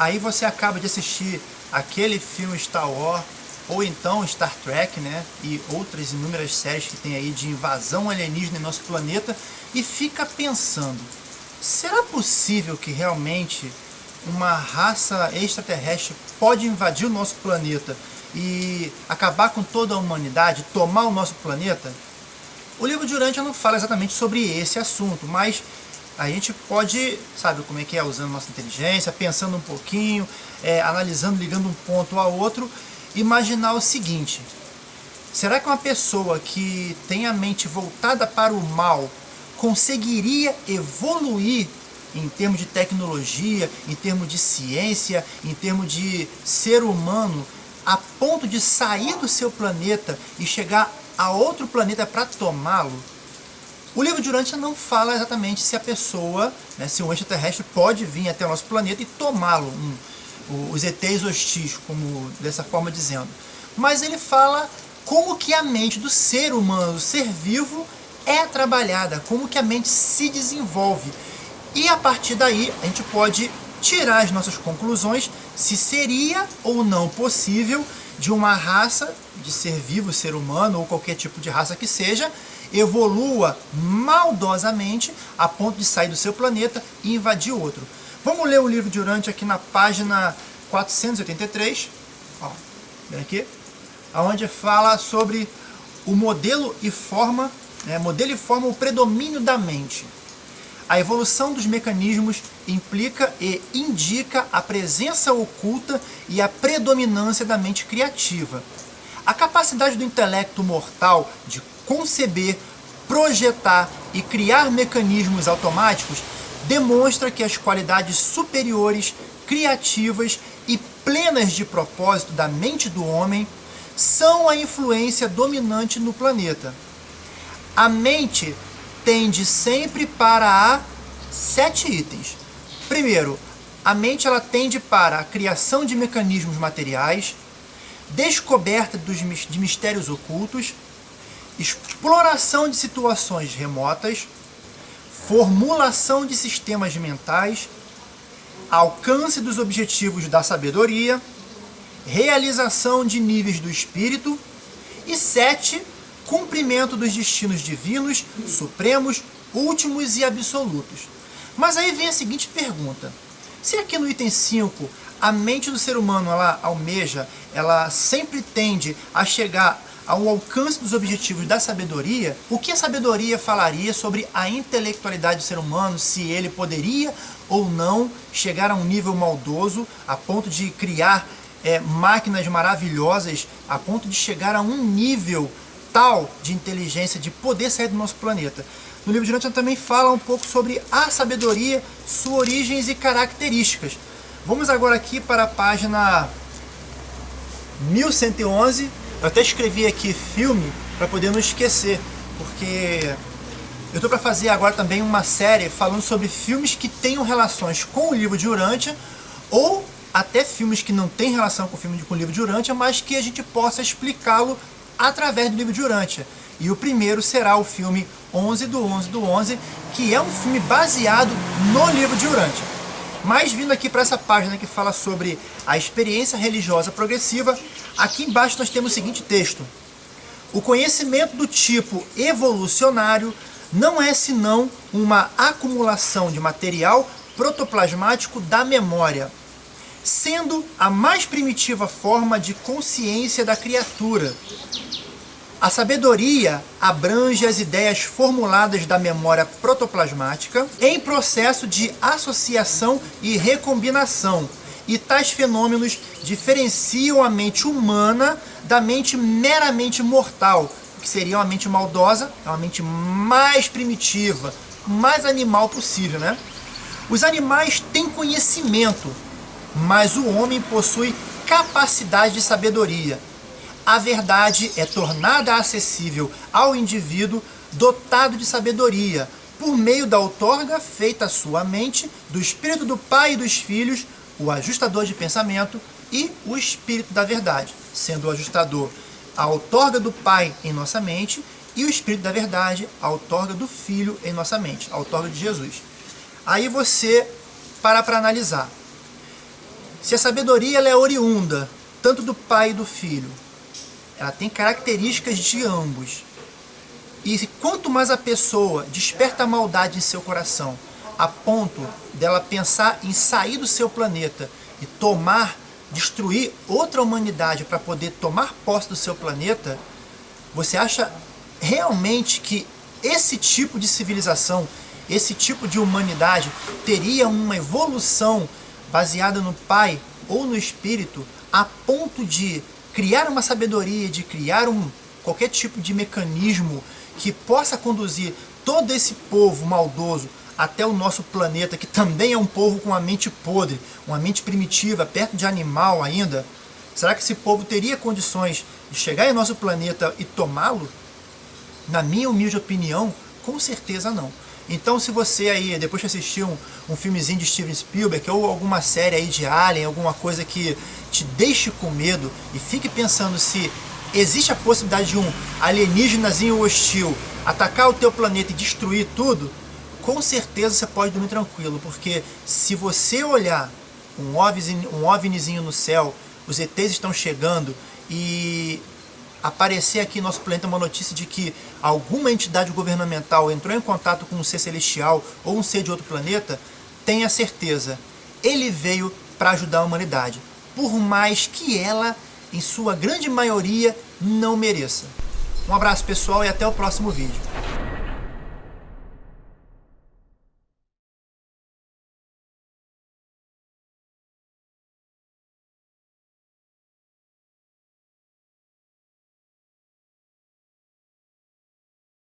aí você acaba de assistir aquele filme Star Wars, ou então Star Trek, né, e outras inúmeras séries que tem aí de invasão alienígena em nosso planeta, e fica pensando, será possível que realmente uma raça extraterrestre pode invadir o nosso planeta e acabar com toda a humanidade, tomar o nosso planeta? O livro de Urântia não fala exatamente sobre esse assunto, mas a gente pode, sabe como é que é, usando nossa inteligência, pensando um pouquinho, é, analisando, ligando um ponto ao outro, imaginar o seguinte, será que uma pessoa que tem a mente voltada para o mal conseguiria evoluir em termos de tecnologia, em termos de ciência, em termos de ser humano, a ponto de sair do seu planeta e chegar a outro planeta para tomá-lo? O livro de Urântia não fala exatamente se a pessoa, né, se um extraterrestre pode vir até o nosso planeta e tomá-lo, um, os ETs hostis, como dessa forma dizendo. Mas ele fala como que a mente do ser humano, do ser vivo, é trabalhada, como que a mente se desenvolve. E a partir daí a gente pode tirar as nossas conclusões se seria ou não possível de uma raça de ser vivo, ser humano ou qualquer tipo de raça que seja, evolua maldosamente a ponto de sair do seu planeta e invadir outro. Vamos ler o livro de aqui na página 483, ó, aqui, onde fala sobre o modelo e forma, né, modelo e forma o predomínio da mente. A evolução dos mecanismos implica e indica a presença oculta e a predominância da mente criativa. A capacidade do intelecto mortal de conceber, projetar e criar mecanismos automáticos demonstra que as qualidades superiores, criativas e plenas de propósito da mente do homem são a influência dominante no planeta. A mente tende sempre para a sete itens. Primeiro, a mente ela tende para a criação de mecanismos materiais, descoberta dos, de mistérios ocultos, exploração de situações remotas, formulação de sistemas mentais, alcance dos objetivos da sabedoria, realização de níveis do espírito e sete, cumprimento dos destinos divinos, supremos, últimos e absolutos. Mas aí vem a seguinte pergunta. Se aqui no item 5 a mente do ser humano ela almeja, ela sempre tende a chegar ao alcance dos objetivos da sabedoria, o que a sabedoria falaria sobre a intelectualidade do ser humano, se ele poderia ou não chegar a um nível maldoso, a ponto de criar é, máquinas maravilhosas, a ponto de chegar a um nível tal de inteligência, de poder sair do nosso planeta. No livro de Newton também fala um pouco sobre a sabedoria, suas origens e características. Vamos agora aqui para a página 1111. Eu até escrevi aqui filme para poder não esquecer, porque eu estou para fazer agora também uma série falando sobre filmes que tenham relações com o livro de Urântia ou até filmes que não têm relação com o filme de, com o livro de Urântia, mas que a gente possa explicá-lo através do livro de Urântia. E o primeiro será o filme 11 do 11 do 11, que é um filme baseado no livro de Urântia. Mas vindo aqui para essa página que fala sobre a experiência religiosa progressiva, aqui embaixo nós temos o seguinte texto. O conhecimento do tipo evolucionário não é senão uma acumulação de material protoplasmático da memória, sendo a mais primitiva forma de consciência da criatura, a sabedoria abrange as ideias formuladas da memória protoplasmática em processo de associação e recombinação, e tais fenômenos diferenciam a mente humana da mente meramente mortal, que seria uma mente maldosa, é uma mente mais primitiva, mais animal possível, né? Os animais têm conhecimento, mas o homem possui capacidade de sabedoria, a verdade é tornada acessível ao indivíduo dotado de sabedoria, por meio da outorga feita à sua mente, do Espírito do Pai e dos Filhos, o ajustador de pensamento e o Espírito da verdade, sendo o ajustador a outorga do Pai em nossa mente e o Espírito da verdade, a outorga do Filho em nossa mente, a outorga de Jesus. Aí você para para analisar. Se a sabedoria ela é oriunda, tanto do pai e do filho, ela tem características de ambos. E quanto mais a pessoa desperta a maldade em seu coração, a ponto dela pensar em sair do seu planeta e tomar, destruir outra humanidade para poder tomar posse do seu planeta, você acha realmente que esse tipo de civilização, esse tipo de humanidade teria uma evolução baseada no Pai ou no Espírito a ponto de criar uma sabedoria, de criar um, qualquer tipo de mecanismo que possa conduzir todo esse povo maldoso até o nosso planeta, que também é um povo com uma mente podre, uma mente primitiva, perto de animal ainda, será que esse povo teria condições de chegar em nosso planeta e tomá-lo? Na minha humilde opinião, com certeza não. Então se você aí, depois de assistir um, um filmezinho de Steven Spielberg ou alguma série aí de Alien, alguma coisa que te deixe com medo e fique pensando se existe a possibilidade de um alienígenazinho hostil atacar o teu planeta e destruir tudo, com certeza você pode dormir tranquilo, porque se você olhar um, OVNI, um OVNIzinho no céu, os ETs estão chegando e aparecer aqui no nosso planeta uma notícia de que alguma entidade governamental entrou em contato com um ser celestial ou um ser de outro planeta, tenha certeza, ele veio para ajudar a humanidade, por mais que ela, em sua grande maioria, não mereça. Um abraço pessoal e até o próximo vídeo.